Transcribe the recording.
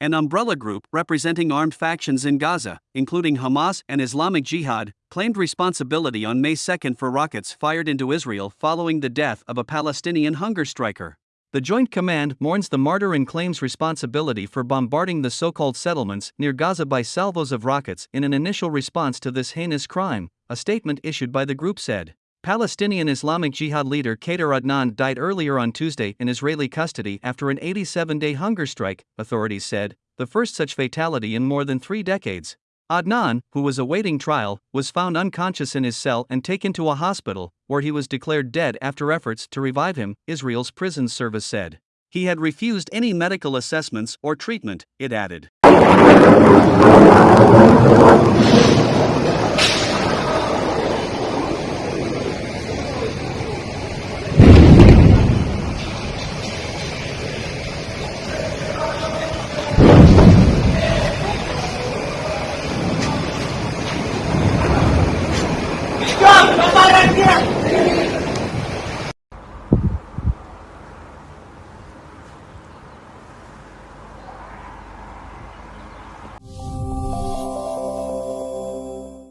an umbrella group representing armed factions in Gaza, including Hamas and Islamic Jihad, claimed responsibility on May 2 for rockets fired into Israel following the death of a Palestinian hunger striker. The Joint Command mourns the martyr and claims responsibility for bombarding the so called settlements near Gaza by salvos of rockets in an initial response to this heinous crime, a statement issued by the group said. Palestinian Islamic Jihad leader Khader Adnan died earlier on Tuesday in Israeli custody after an 87 day hunger strike, authorities said, the first such fatality in more than three decades. Adnan, who was awaiting trial, was found unconscious in his cell and taken to a hospital, where he was declared dead after efforts to revive him, Israel's prison service said. He had refused any medical assessments or treatment, it added. Papá,